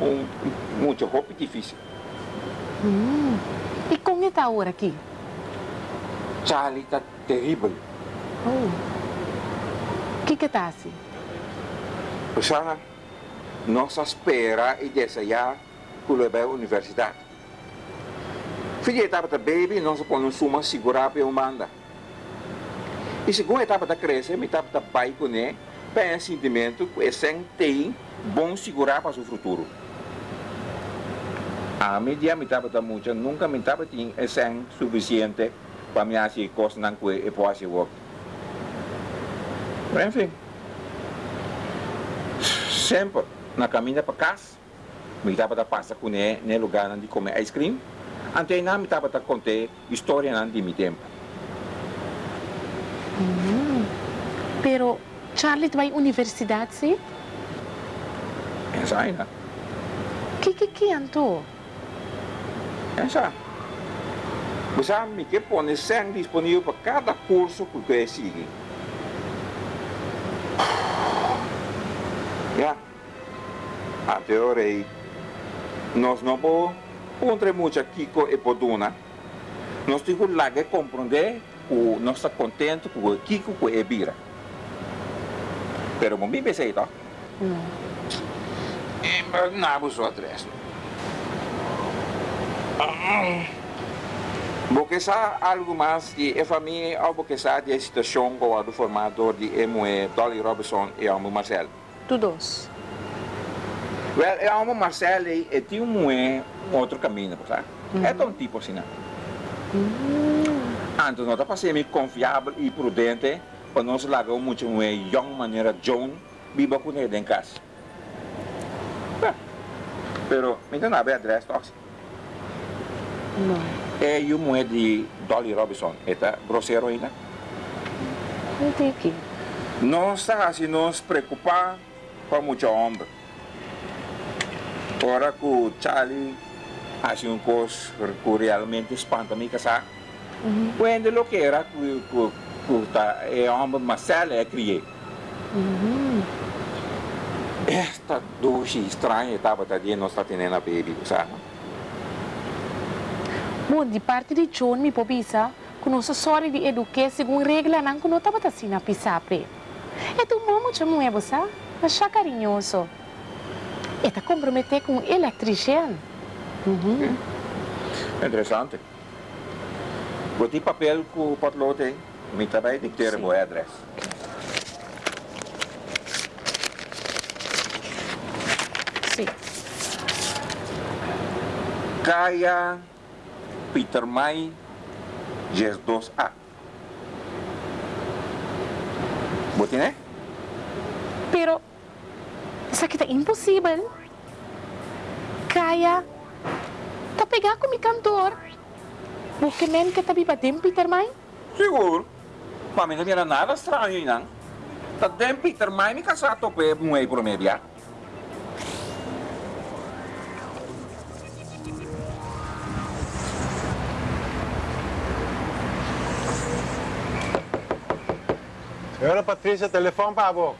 um, muito roupa difícil. Hum. E como está agora aqui? Charlie está terrível. Oh. O que que está assim? Sana, nós espera e desejar que leve à universidade. Filha etapa da baby, nós podemos suma segurar para o manda. E segunda etapa da crescer, me etapa da pai tem sentimento que sem tem bom segurar para o futuro. A mídia me etapa da muita, nunca me etapa tem sem suficiente para me fazer coisas não que eu posso fazer. Enfim sempre na caminha para casa, me estava a passar com ele no lugar onde comer ice cream, até não me estava a contar história de meu tempo. Hum. Pero Charlie vai à universidade, sim? Essa aí, né? Que que que anto? Essa. Me que põe sangue disponível para cada curso que você sigue. Ya. Até orei. Nós não podemos muito Kiko e Poduna. Nós temos que compreender que nós estamos contentes com o Kiko e Bira. Pero mami pensei, tá? Não. Não vos atrás. Porque sabe algo mais de a família ou porque sabe a situação com o formador de Emoe, Dolly Robinson e o Marcelo? Todos. Well, é uma Marcelo e tinha um, outro caminho, sabe? Uhum. É um tipo assim, né? Uhum. Então, nós sendo confiável e prudente para nós largar muito uma young maneira John viva com ele em casa. Pero, me não abre adresse, tox. Não. É o mulher de Dolly Robinson, esta grosseiro ainda. Não tem aqui. Nós está assim, nos preocupar com muito homem. Ora que o Charlie hace um coisa que realmente espanta me casar. Uhum. Quando lo que era que que que tá é homem Marcelo é criei. Uhum. Esta doce estranha estava tadinha nós está tendo a baby, sabe? Bom, de parte de John, me pobisa, que nossa sorte de educar segundo regra, não que não estava assim na pisapre. É tu mamo chamo é você? Achar carinhoso. E tá comprometer com eletrician. Uhum. Interessante. Botei papel que o patrão tem. Me também tem que ter o adresse. Sim. Kaya Peter May Jes 2A. Botei, né? Pero, sa kita impossível. Kaya, pegar com mi cantor. Porque men que tá bibadim, Peter May? Seguro. Mas não era nada estranho, não. Dentro Peter May me casar tope um aí Senhora Patrícia, telefone para a boca.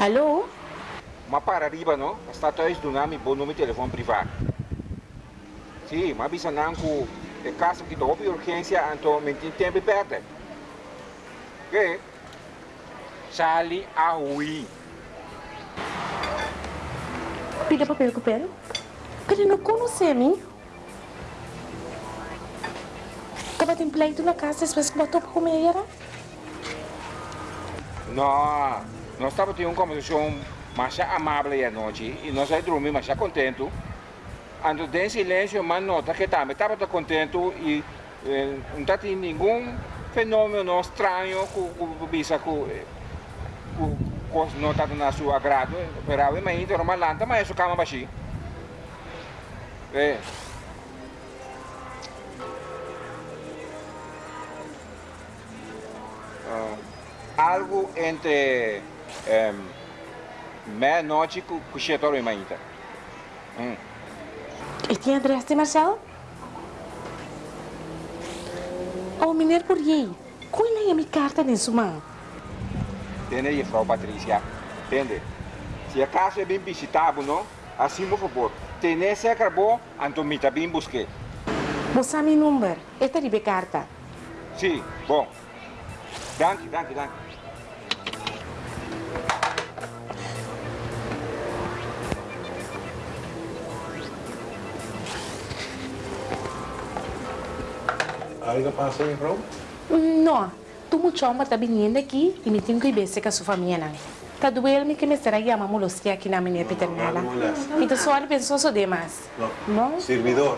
Alô? Mas para arriba, não? Está atrás do nome bom número de telefone privado. Sim, mas avisa que é caso que houve urgência, então me tem tempo perto. Que? Sali a ui. Pida papel com papel. Porque não conhece a mim. Acaba tem pleito na casa, depois que botou para comer, era? Não, nós estávamos tendo uma conversação mais amável à noite e nós aí dormimos mais contente. Ando em silêncio, mas nota que também estava contente e eh, não tendo nenhum fenômeno estranho que bisa que não está na sua agrado. Pero mas ainda não malanta, mas isso cama baixinho. É. Uh, algo entre um, Meia-noite com o cheiro em ainda. Hum. E tem adresse de Marcelo? Oh, mineiro por aí. Qual é a minha carta nesse mão? Entende aí, Frau Patrícia? Entende? Se a casa é bem visitável, não? Assim, por favor. Tenha cerca bom, então me bem busque. Você meu número. Esta é a carta. Sim, bom. Danke, danke, danke. Algo em Roma? Não. Tu me chama tá vindo aqui e me tenho que ver com a sua família. Não. Tá doendo que me será que ama molostia aqui na minha paternela. Então só ele pensou só demais. Não? Servidor.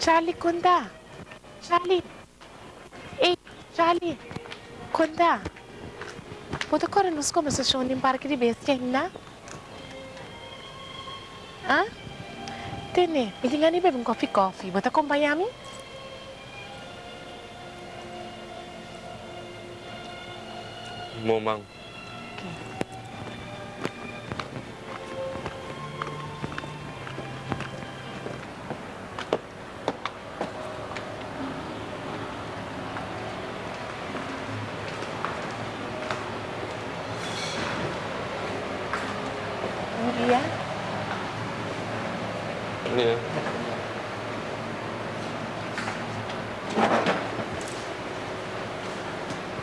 Charlie, conta. Charlie. Ei, Charlie. Conta. Pode agora nos conversações em parque de bestia ainda? Hã? Tene, me tinha nem beber um coffee coffee. Bota acompanhar-me? Momang. Iya. Iya.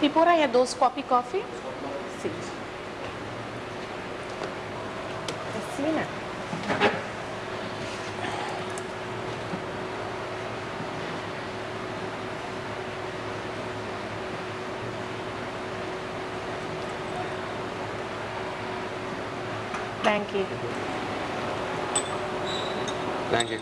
E por aí, dois coffee coffee? Sim. Assina. Thank you. Thank you.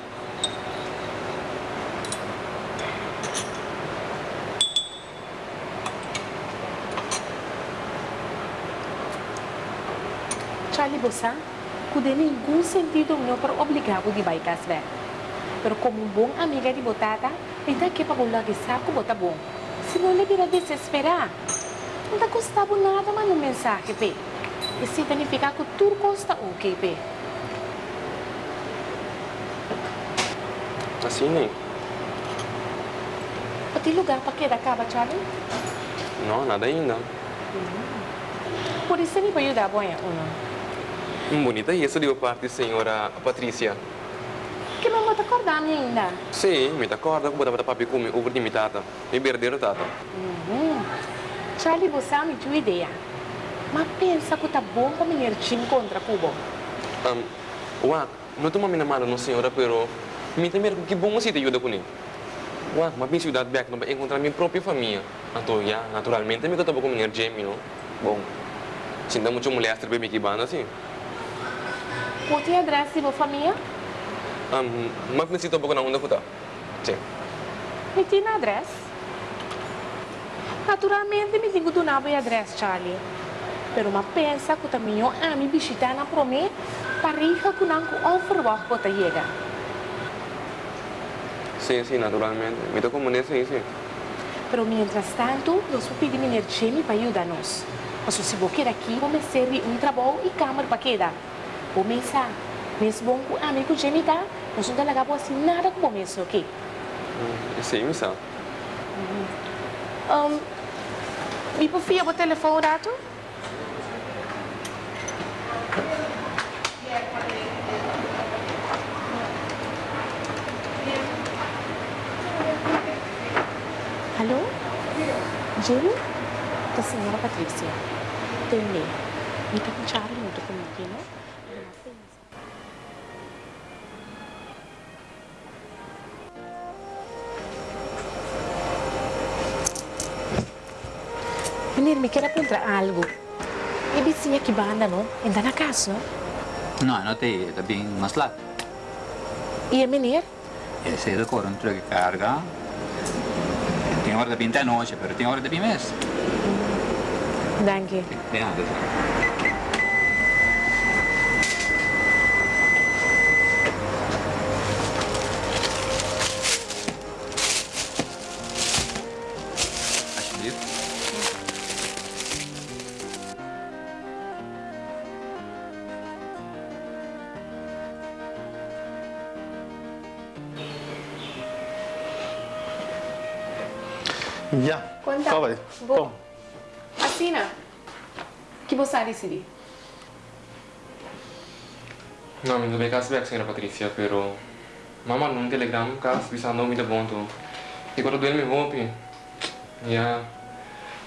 Charlie Bossa, kude ningún sentido no para obligar o de baikas ver. Pero como um bom amiga de botata, ainda que para bolar que saco bota bom. Senão ele vira desesperar. Não tá custando nada mas no mensagem. E se significa que tudo custa ok, pe. Assim nem. Pati lugar para que da caba, Charlie? Não, nada ainda. Por isso ele vai ajudar bom, uno. Bonita isso de parte da senhora Patrícia. Que não vou te acordar ainda. Sim, me acorda que botava papi come over de mi tata. Mi perderam tata. Uhum. Charlie, você me deu ideia. Mas pensa que tá bom para menino te encontrar com o bom. Um, uak, não estou me namorando não senhora, pero me também que bom você te ajuda com ele. Uak, mas penso dar back para encontrar minha própria família. Então, já, naturalmente, me estou com minha Jamie, não? Bom, sinta muito mulher bem que banda assim. Pode ter adresse de família? Um, mas necessito um pouco na onda puta. Sim. Me tem adresse. Naturalmente, me tenho do nabo e adresse, Charlie. Pero mas pensa que também eu amo visitar na prome para rica que não overwacht pode chegar. Sim, sim, naturalmente. Me estou como nesse, sim. Pero mientras tanto, nós vamos pedir menino Jamie para ajudar-nos. Mas se você quer aqui, vamos servir um trabalho e câmara para quedar. Começar. Mesmo bom que o amigo Jamie tá, nós não talaga po assim nada com o começo, ok? Sim, me sabe. Um, me confia o telefone dato? Alô? Jamie? Da senhora Patrícia. Tene. Me tá com Charlie muito comigo, né? Menino, me quer perguntar algo. E vizinha que banda, não? Ainda na casa, não? No, no te está bien más lat. E a menino? Ese de coro entre que carga. Tiene hora de pinta noche, pero tiene hora de mes. Danke. Vean, Kawai. Bo. Kom. Assina. Que você decidir? No, mi dove back senhora Patrícia, pero mama num telegram cas bisa não me dá bom tu. E quando duele me roupe. Ya.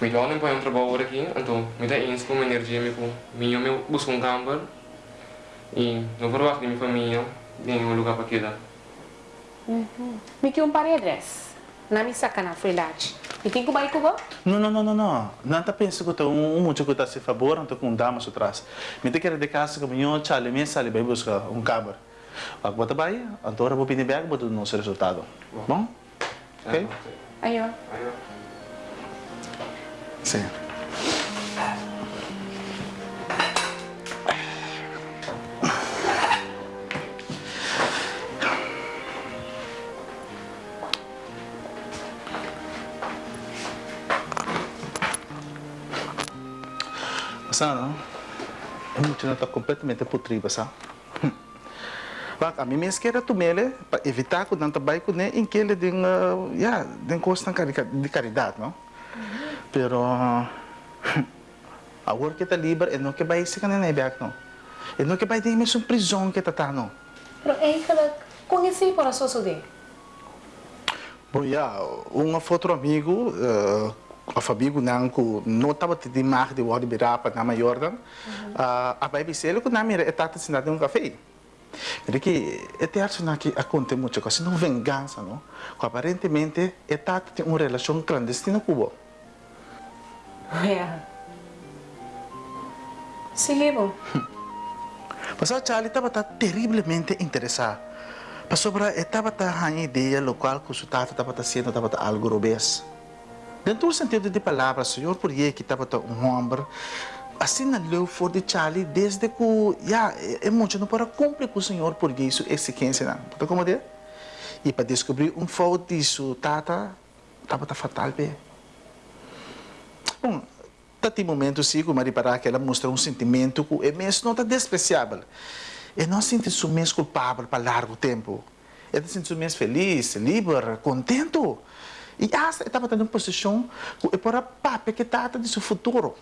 Me dá um um trabalho aqui, então me dá ins com energia me com. Me busco um camper. E não vou de minha família, um lugar para quedar. Me que um paredes. Na minha sacana foi lá. E tem que vai com você? No, no, no, no, no. Não tá pensando que um um muito que tá se favor, não com damas atrás. Me te quer de casa que minha chale me sale vai buscar um cabo. Ak bota vai, então eu vou pedir bag, botar o nosso resultado. Bom? Ok? Aí, ó. Aí, Sim. Sana, não está completamente putriba, sabe? Bak, a mim mesmo quero tomar para evitar que não trabalhe com ele em que ele tem, uh, yeah, tem custo de caridade, não? Pero agora que está livre, ele não quer vai se canal back não. Ele não quer vai ter mesmo prisão que está não. Pero é que ela conheci para sua sudê. Bom, ja, um outro amigo, uh, of amigo não que não estava de mar de word birapa na Jordan, uh, a baby sele que na mira é tata sinada um café. Mas que acho que acontece muito coisa, não vingança, não? Que aparentemente é tata tem uma relação clandestina com o É. Sige. Mas a Charlie estava terrivelmente interessado. Mas sobre estava a ideia local que o seu tata estava sendo estava algo robês. Dentro do sentido de palavra, senhor por que estava um homem na leu for de Charlie desde que já é muito não para cumprir com o senhor por isso exigência não. Tá como é? E para descobrir um fato disso, tata estava fatal bem. Bom, Tati momento sim, como reparar que ela mostra um sentimento que é mesmo não está despreciável. E não sente se mesmo culpável para largo tempo. Ela sente se mesmo feliz, livre, contento. E essa estava tendo uma posição que para papai que trata de seu futuro.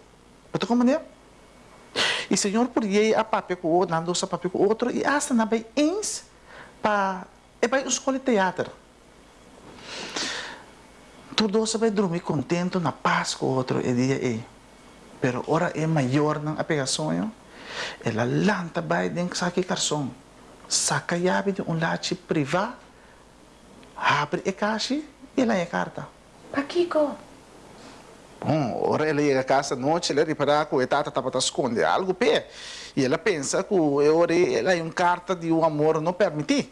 Como é? E o senhor aí a papai com o outro, não a papai com o outro, e essa não vai ens para é para escola de teatro. Tudo você vai dormir contente, na paz com o outro, e dia aí. Pero ora é maior ng apegação, ela lanta vai dentro sa carson. Saka yabi de um lachi priva, abre e caixa ela é carta. Paquico. Bom, ora ela chega a casa noite, ela repara que a tata estava a esconder algo pé. E ela pensa que ora ela é uma carta de um amor não permitir.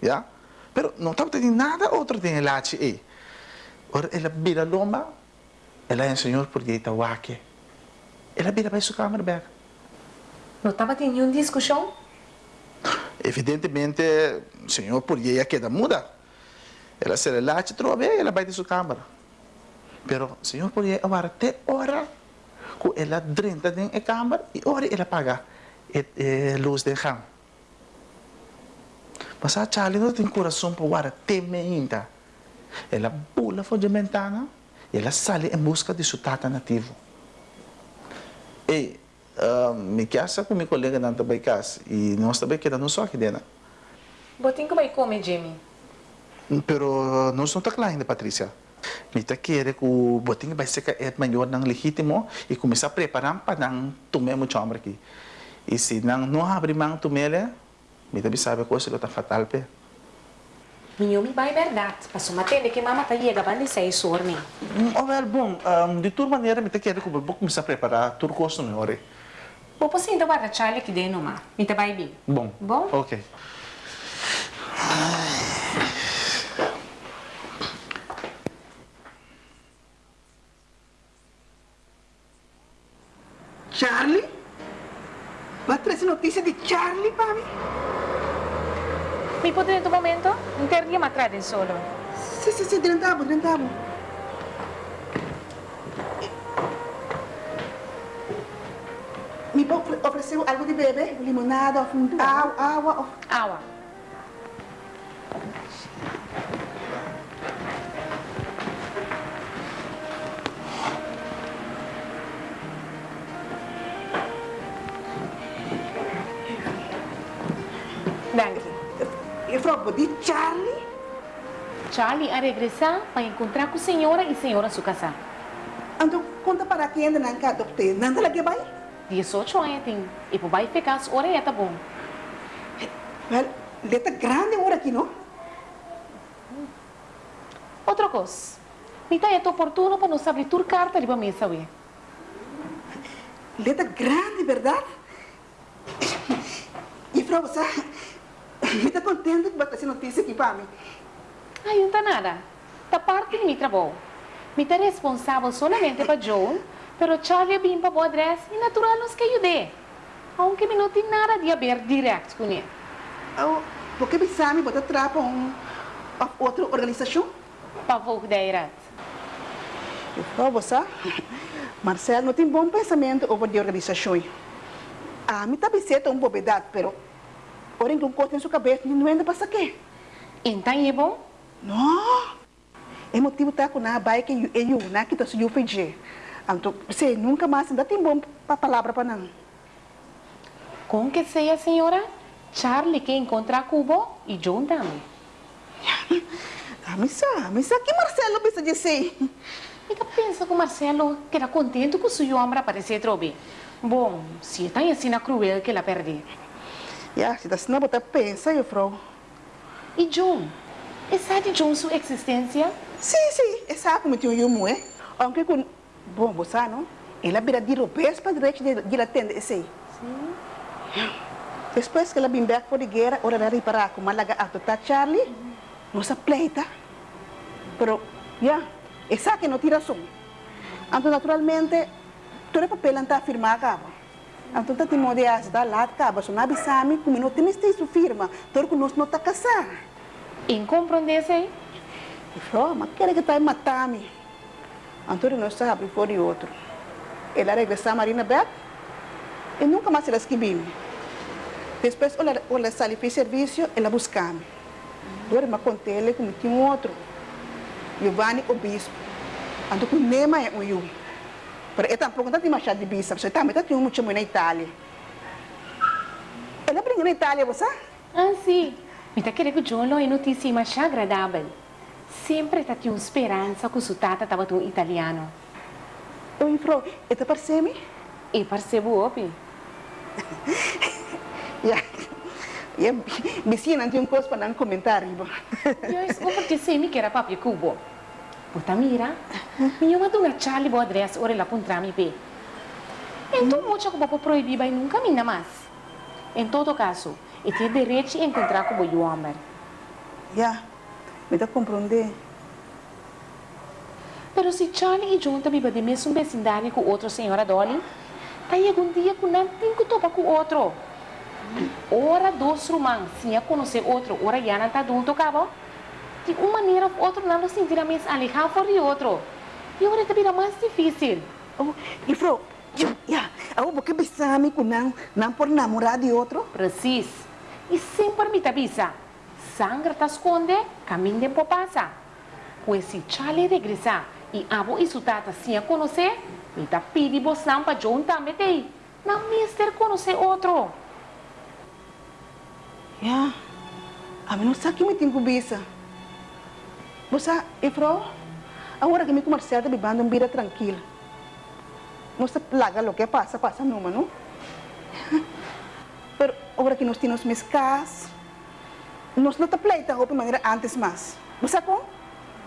Já? Pero não estava tendo nada outro de lachi aí. Ora ela vira lomba, ela é o senhor porque está wake. Ela vira para sua câmera back. Não estava tendo nenhuma discussão? Evidentemente, o senhor por ella queda muda. Ela se relaxa, trova ela vai de sua câmara. Pero senhor ella agora até hora que ela dentro da câmara e hora ela paga a luz de chão. Mas a Charlie não tem coração para agora teme ainda. Ela pula fora da ventana e ela sai em busca de seu tata nativo. E uh, me casa com meu colega também casa e nós também quedamos só aqui dentro. Botinho que vai comer, Jimmy. Pero nós não está claro ainda, Patrícia. Me está querendo que o botinho vai ser é maior não legítimo e começar a preparar para não tomar muito homem aqui. E se não não abre mão tomar, me também sabe que isso está fatal, pé. Minha me vai verdade. Passou uma tenda que mama tá chega para seis horas, né? Oh, well, bom, um, de toda maneira, me está querendo que eu vou começar a preparar tudo que eu não Vou passar ainda para Charlie aqui dentro, ma. Me tá vai bem. Bom. Bom? Ok. Charlie? Vai trazer notícia de Charlie para mim? Me pode nesse momento? Não teria matrada em solo. Sim, sim, sim, dentro da dentro da Me ofereceu algo de beber? Limonada, água, água. Água. Wat die Charlie? Charlie a regressar para encontrar com a senhora e a senhora se casar. Então, conta para quem ainda não quer adoptar. Nada lá que vai? 18 anos tem. E por vai ficar as horas é tá bom. Well, letra grande agora aqui, não? Outra coisa. Me tá é oportuno para nós abrir tua carta ali para mesa, ué. Letra grande, verdade? E, Frau, você... Me está contente de botar essa notícia aqui para mim. Ai, não tá nada. Da parte de meu trabalho. Me tá responsável solamente para John, pero Charlie bem para o adresse e natural nos que ajudei. Aunque me não tem nada de haver direto com ele. Oh, por que você me botar trapa um, a outra organização? Para vou direto. E, Frau, você... Marcelo não tem bom pensamento over de organização. A mim tá biceta uma bobedade, pero... Ora, que corte em sua cabeça, não anda para quê? Então é bom? Não! É motivo tá com na baia que eu na que tá se eu fez. Então, você nunca mais ainda tem bom para palavra para não. Com que seja, senhora, Charlie quer encontrar Cubo e John também. Ah, mas sabe, mas que Marcelo pensa dizer? E que pensa que o Marcelo que era contente com o seu homem aparecer trobe. Bom, se está assim na cruel que ela perde. Ja, se das não botar pensa, eu frau. E John? E sabe John sua existência? Sim, sim, é sabe como tinha eu é? Aunque com bom, você não? Ela vira de ropes para direito de de atender esse. Sim. Depois que ela vem back for the guerra, ora ela reparar com malaga ato tá Charlie. Não se pleita. Pero, ya, essa que não tira som. Então, naturalmente, todo papel não está firmado acaba. Timo de ajudar lá acaba, só não avisame, como não tem isso firma, que nós não está casar. Incompreendesse? E falou, mas quer que tá matar-me? Antônio não sabe, foi outro. Ela regressou a Marina Beth e nunca mais ela esquivou. Depois, ela, ela saiu para serviço, ela buscava-me. Agora, eu contei ele como tinha um outro. Giovanni, o bispo. Com Nema é um eu. Pero eu tampouco não tinha machado de bispo, porque também tinha muito na Itália. Ela brinca na Itália, você? Ah, sim. Me tá querendo que John não é notícia mais agradável. Sempre tá tinha esperança que o seu tata estava tão italiano. Oi, Fro, e tá parecendo? E percebo, opi. Ja. Ja, vizinha não tinha um coisa para não comentar, riba. Eu descobri que sei que era papi cubo. Puta mira, minha mãe tunga Charlie bo address ora la puntra mi pe. Então, muito que vou proibir vai nunca minha mais. Em todo caso, e tem direito de encontrar com o homem. Ja, me dá compreender. Pero se Charlie e também vão de mesmo vecindário com outra senhora Dolly, aí algum dia que não tem que topar com outro. Ora dois romãs, se conhecer outro, ora já não está adulto, cabo. De uma maneira ou outra, não nos sentirá mais alejado por de outro. E agora também mais difícil. Oh, e Fro, ja, eu vou que besame com não, não por namorar de outro. Precis. E sempre me avisa. Sangra te esconde, caminho de passa. Pois se Charlie regressar e abo e sua tata se a conhecer, me tá pedi boção para John também tem. Não mister conhecer outro. Ja, a mim não sabe que me tem cobiça. Você, e Fro, agora que me comercial está bebendo uma vida tranquila. Se plaga o que passa, passa numa, não? Pero agora que nós temos meus casas, nós não pleita de maneira antes mais. Você como?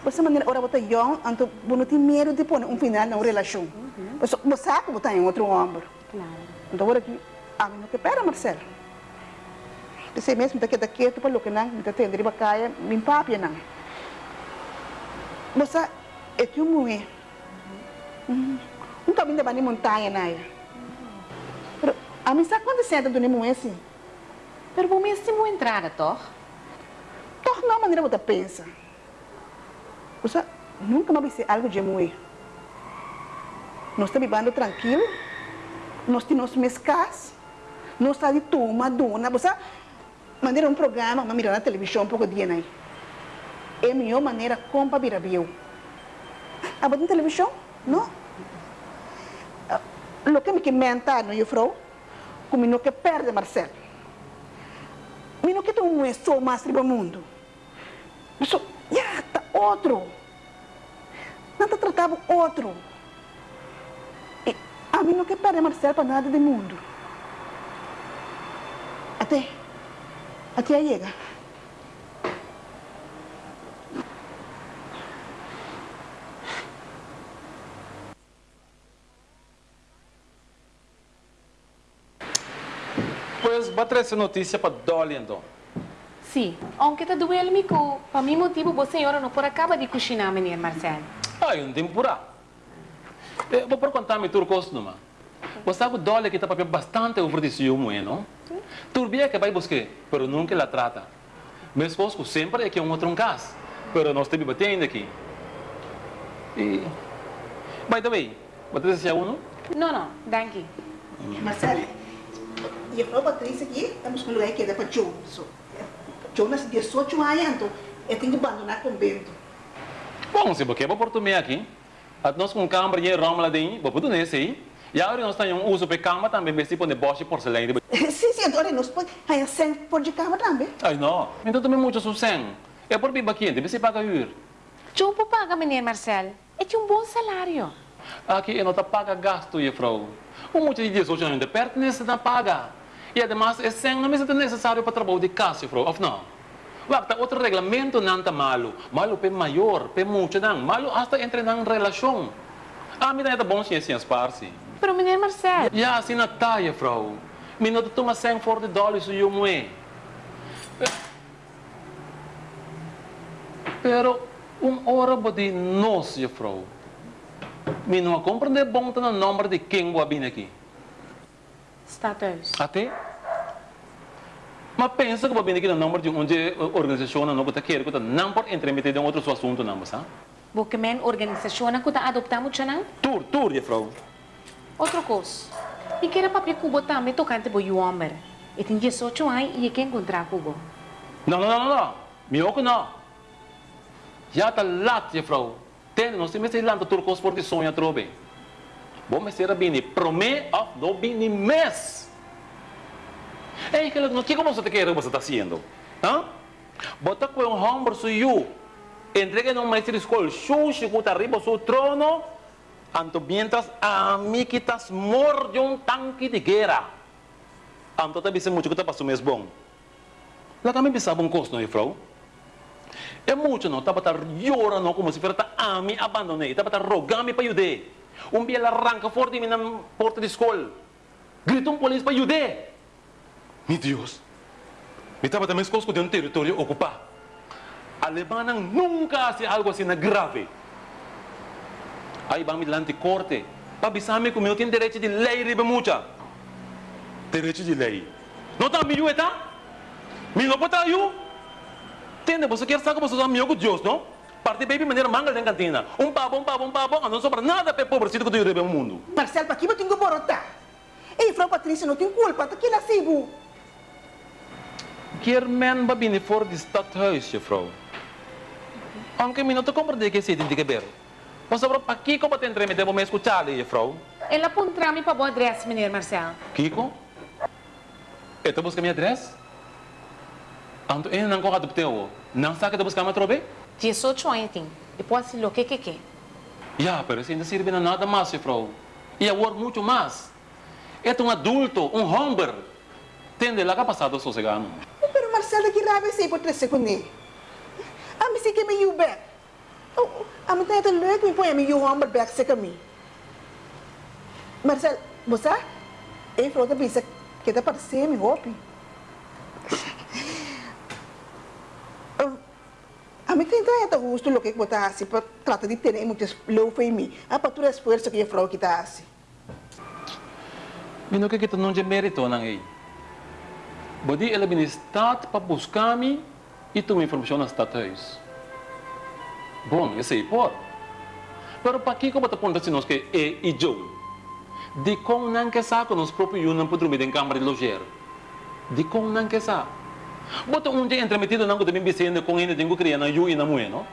Você maneira ora botar young, então não tem medo de pôr um final na relação. Você você sabe botar em outro ombro. Então agora que a mim não que pera, Marcelo. Você mesmo está quieto para o que não, está tendo de bacaia, me papia não. Você é teu mulher. Um caminho de bani montanha, né? Pero a mim sabe quando senta do nemo assim? Pero vou mesmo entrar, toh. Toch não maneira você pensa. Você nunca mais ser algo de mulher. Nós estamos vivendo tranquilo. Nós temos meus casas. Nós estamos de turma, dona. Você maneira um programa, mas mirar na televisão um pouco de aí. A melhor maneira como para virar viu. A botar na televisão? Não. O que me comenta no eu falo, como não que perde Marcelo. Mi não quer um é só mais do mundo. Só, já, tá outro. Não tá tratava outro. E a mim não quer parar Marcelo para nada do mundo. Até, até aí chega. Pues va a traer essa notícia para Dolly então. Sim, aunque tá doendo me co, para mim motivo você senhora não por acaba de cozinhar, menino Marcelo. Ai, um tempo por eh, Vou por contar me turcos numa. Você sabe Dolly que está papel bastante oferecido bueno. Turbia que vai buscar, pero nunca la trata. Meu esposo sempre é que é um outro caso, pero nós temos batendo aqui. E... By the way, você deseja um? Não, não, danke. Marcelo, e a Patrícia aqui, estamos com o lugar que é para Joe nasce 18 anos, então eu tenho que abandonar o convento. Bom, se você vai por tu aqui, nós com câmara e rama lá dentro, vou por nesse aí. E agora nós temos um uso para cama também, mas tipo de boche porcelana. Sim, sim, agora nós podemos, aí por de cama também. Ai, não. Então também muito sucem. É por bem aqui, deve ser paga ir. Joe por paga, menino Marcelo. É de um bom salário. Aqui eu não tá paga gasto, frau. O muito de 18 anos de pertenece na paga. E además, é sem não é necessário para trabalho de casa, frau. Of não. Wakta outro regulamento não tá malo. Malo pe maior, pe muito não. Malo hasta entre na relação. Ah, dá é bom ciência parsi. Pero menino Marcelo. Ja, assim na taia, frau. Minuto toma 100 for de dólares e eu moe. Pero, um hora de nós, frau. Me não compreende bom tá no número de quem vir aqui. Status. Até? Mas pensa que vou vir aqui no número de onde a organização não está querendo que não pode entremeter em outro assunto, não, sabe? Porque men organização que tá adoptamos já não? Tur, tur, frau. Outra coisa. E que era papel cubo também tocante para o homem. E tem 18 anos e quer encontrar cubo. Não, não, não, não. Que não. Já está lá, frau. Tem, nós temos que lá para turcos porque sonha trobe. Bom, mas será bem, promê of no bem mês. Ei, que o que você quer você está fazendo? Hã? Bota com um homem suyo. Entregue no maestro de escola, xuxi, que está arriba do trono. Anto mientras a mí quitas mor de un tanque de guerra. Anto te dice mucho que te pasó mes bom. La também pensava um custo, não é, frau? É muito, não? Estava chorando como se fosse a mim abandonei. Estava rogando para ajudar. Um dia ela arranca forte na porta da escola. Gritou um polícia para ajudar. Meu Deus. Me estava também escola de um território ocupado. A Alemanha nunca faz algo assim grave. Aí vamos lá de corte. Para avisar-me que eu tenho direito de lei, riba mucha. Direito de lei. Não está me tá? Me não pode eu? Entende? Você quer saber que você amigo de Deus, não? Parte baby maneira manga na cantina. Um um pavo, um pavo, não sobra nada para pobrecito que eu no mundo. Marcelo, para que eu tenho que borotar? Ei, Frau Patrícia, não tem culpa, tá aqui na Cibo. Quer men ba bini for de stadhuis, juffrouw? Anche mi non ti comprende che siete in che ver. Ma soprattutto a Kiko ba tentre me devo me escuchar, juffrouw? Ela apontou-me para o adresse, menino Marcelo. Kiko? Ito busca minha address? Anto eh nang ko kadupteo. Nang sa kita buscar me trobe? 18 anos tem. Depois se lo que que que. Ja, pero isso ainda sirve na nada mais, juffrouw. E agora muito mais. É um adulto, um homem. Tende lá que passado sossegado. Pero Marcelo, que raiva sei por três segundos. A mim sei que me you back. Oh, a mim tem até leuk me põe a mim you humble back sei que me. Marcelo, você? Ei, Frau, tá pensa que para ser me hope. Tem até gosto lo que botar assim para tratar de ter muitas louco em mim. A todo esforço que a Frau que tá assim. Mino que kita não de mérito nang ei. Bodi ela bin staat para buscar-me e tu me informação na stadhuis. Bom, eu sei por. Pero para que como te ponta se nós que é e Joe? De com não que saco nos próprio eu não poder me em câmara de loger. De com não que sa. Bota um dia entremetido não que também com ele tenho criar na eu e na mulher, não?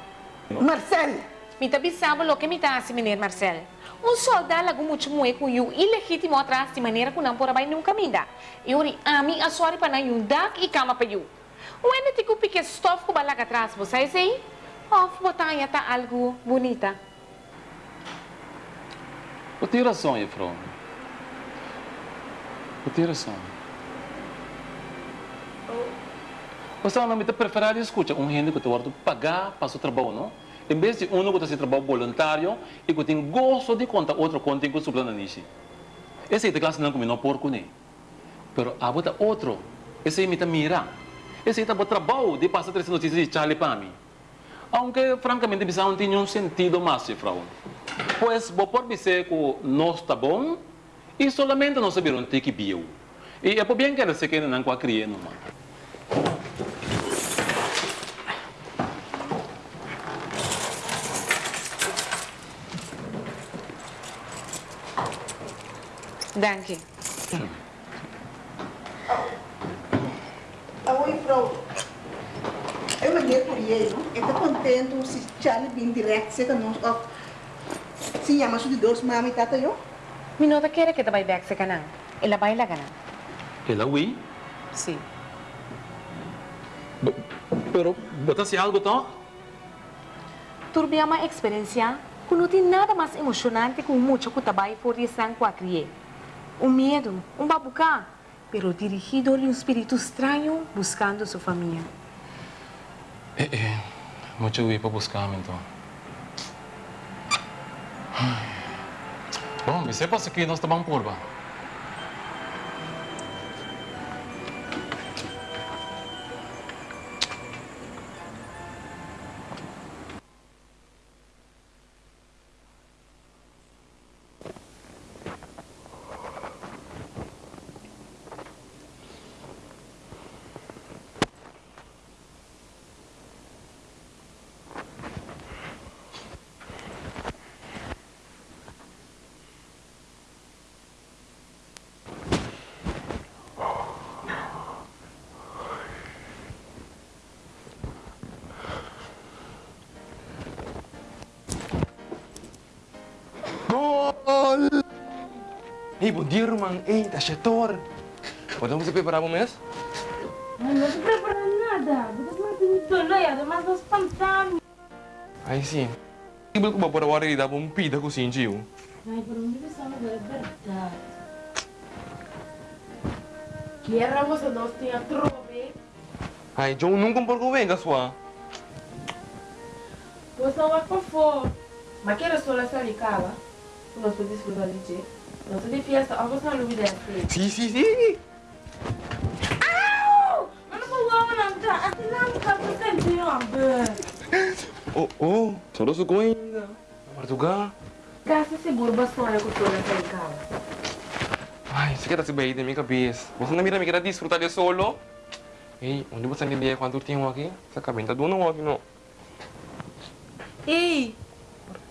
Marcelo, Me tá pensando lo que me tá assim, menino Marcelo. Um soldado lago muito muito com you ilegítimo atrás de maneira que não por aí nunca me dá. Eu ri a mim a sorte para não dar e cama para you. When ti kupi que stof ko balaga atrás, você sei? Of botar yata algo bonita. Você tem razão, Efron. Você tem razão. Você não me preferir escutar um gente que te vai pagar para seu trabalho, não? Em vez de um que está trabalho voluntário e que tem gosto de contar outro conta que suplana nisso. Esse é o classe não combina porco, né? Pero a bota outro. Esse é me mira. Esse é o trabalho de passar três notícias de Charlie para mim. Aunque, francamente, bisa não tinha um sentido mais, Frau. Pois, vou por dizer que nós está bom e solamente nós sabemos ter que viu. E é por bem que ela se quer não com a criança, Danke. Oi, Frau. Eu mandei por ele, não? Eu estou contente se Charlie vem direto, se que nós... Oh, se chama de dois mami, tata, eu? Mi nota quiere que te vaya back sa kanang. Ela baila ka na. Ela, oui. Sí. B- Pero, bota se algo, to? Turbia uma experiência que não tem nada mais emocionante que o muito que trabalho for estar com a criança. Um medo, um babucá, pero dirigido a um espírito estranho buscando sua família. Eh, eh. Mucho oui para buscar, então. Bom, você passa aqui, nós estamos por ba. Gol! Hey, bom dia, irmão. Ei, tá chetor. Podemos se preparar para o mês? Ay, no estoy preparando nada. Porque no tengo todo y además dos pantallas. Ai, sim. Ibu ko ba para wari da bom pida ko sinjiu. Ay, pero no debe ser de verdad. Quiero vos dos tías trobe. Ai, John nunca por ko venga sua. Pues no va por favor. Ma quiero solo salir cava. No se disfruta de che. No se de fiesta, a vos no lo olvides. Si, si, si. Au! Ma non può uomo non te non senti ambe. Oh, oh. Solo su ko ainda. Portugal. Gasta seguro bastante com solo salir cava. Ai, você quer se bem da minha cabeça. Você não mira me quer desfrutar de solo? Ei, onde você entende quanto tempo aqui? Essa cabenta do não aqui não. Ei!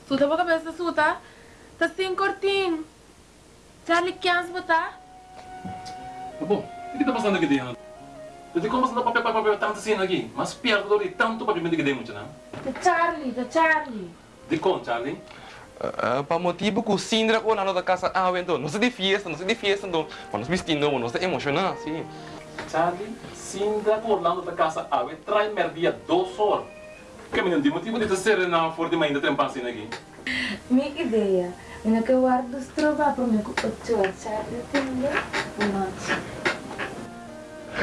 Suta pra cabeça, suta. Tá sem cortinho. Charlie, quer botar? Bom, o que está passando aqui dentro? Eu como você não papel, papel, papel, tanto assim aqui? Mas perto do tanto para mim que demos, não? The Charlie, the Charlie. De com, Charlie? Uh, para motivo que o Sindra ko na nossa casa ah, então, não se de fiesta, não se de fiesta, então, mas nos vestindo, não se emocionar, sim. Charlie, Sindra com Orlando da casa ave, trai merdia dos horas. Que menino, de motivo de te serenar for de mãe da trempassina aqui. Minha ideia. Eu que guardo os trova para me ocupar Charlie, entendeu? Noite.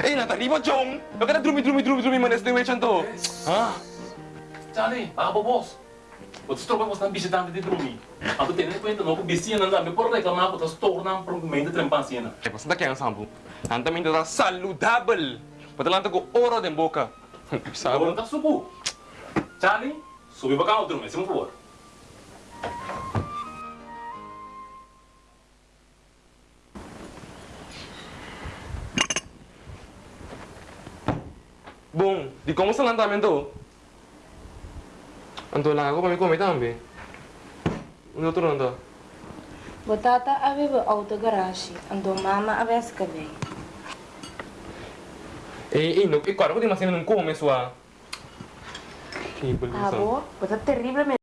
Ei, Natalie, mo John! Eu quero dormir, dormir, dormir, dormir, mas nesse noite, então. Ah? Charlie, ah, bobos. Você troca você visitante de dormir. A tu tem em conta não que vizinha não dá, me por reclamar que tu torna para mãe da trempassina. É, você tá querendo sambo? Nanta me dá saludável. Para lá, com ouro de boca. Sabe? tá subo. Charlie, subi para cá, dormir, se por favor. Bom, de como se lançamento? Anto lá, pa may comer também. Ano to nanda? Botata aveva auto garage. Andou mama avesse cabelo. Eh, eh, no, eh, claro que tem uma cena não come sua. Que Ah, boh? Botata terrible